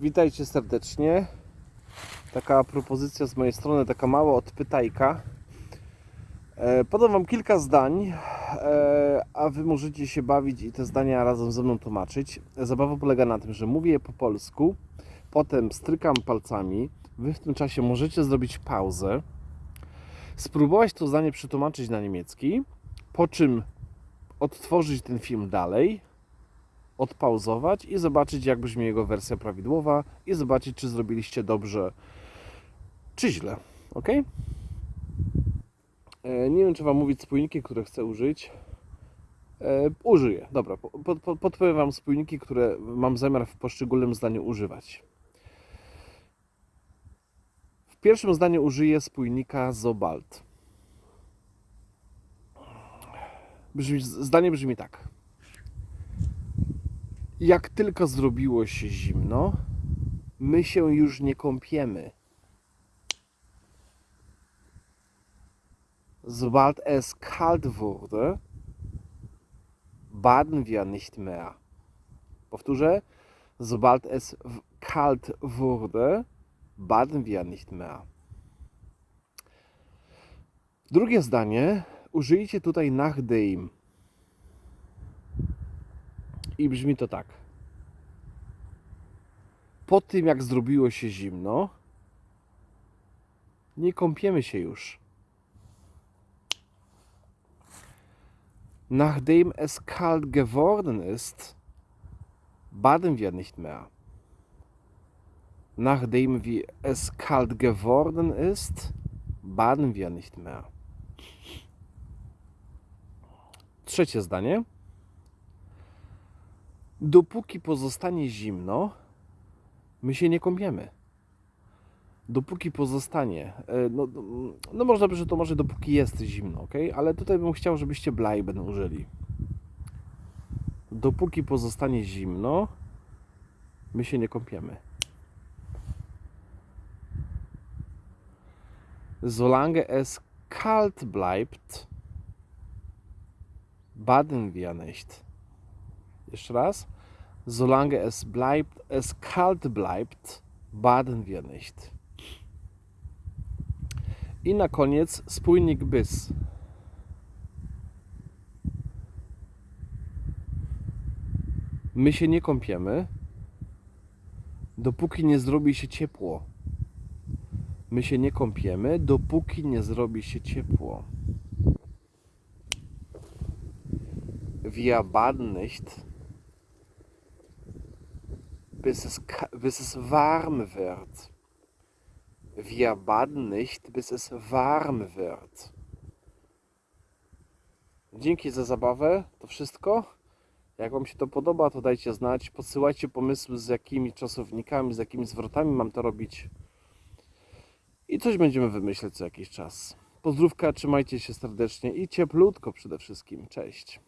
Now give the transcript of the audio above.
Witajcie serdecznie. Taka propozycja z mojej strony, taka mała odpytajka. E, Podam Wam kilka zdań, e, a Wy możecie się bawić i te zdania razem ze mną tłumaczyć. Zabawa polega na tym, że mówię je po polsku, potem strykam palcami. Wy w tym czasie możecie zrobić pauzę, spróbować to zdanie przetłumaczyć na niemiecki, po czym odtworzyć ten film dalej, odpauzować i zobaczyć, jak brzmi jego wersja prawidłowa i zobaczyć, czy zrobiliście dobrze, czy źle. Ok? E, Nie wiem, czy Wam mówić spójniki, które chcę użyć. E, użyję. Dobra, po- po- podpowiem Wam spójniki, które mam zamiar w poszczególnym zdaniu używać. W pierwszym zdaniu użyję spójnika Zobald. Brzmi, zdanie brzmi tak. Jak tylko zrobiło się zimno, my się już nie kąpiemy. Sobald es kalt wurde, baden wir nicht mehr. Powtórzę. Sobald es kalt wurde, baden wir nicht mehr. Drugie zdanie użyjcie tutaj nach dem. I brzmi to tak. Po tym, jak zrobiło się zimno, nie kąpiemy się już. Nachdem es kalt geworden ist, baden wir nicht mehr. Nachdem wie es kalt geworden ist, baden wir nicht mehr. Trzecie zdanie. Dopóki pozostanie zimno, my się nie kąpiemy. Dopóki pozostanie, e, no, no można by, że to może dopóki jest zimno, ok? Ale tutaj bym chciał, żebyście bleiben użyli. Dopóki pozostanie zimno, my się nie kąpiemy. Solange es kalt bleibt, baden wir nicht. Jeszcze raz. Solange es bleibt, es kalt bleibt, baden wir nicht. I na koniec spójnik bis. My się nie kąpiemy, dopóki nie zrobi się ciepło. My się nie kąpiemy, dopóki nie zrobi się ciepło. Wir baden nicht, bis es, bis es warm wird. Wir baden nicht, bis es warm wird. Dzięki za zabawę. To wszystko. Jak Wam się to podoba, to dajcie znać. Podsyłajcie pomysły, z jakimi czasownikami, z jakimi zwrotami mam to robić. I coś będziemy wymyśleć co jakiś czas. Pozdrówka, trzymajcie się serdecznie i cieplutko przede wszystkim. Cześć.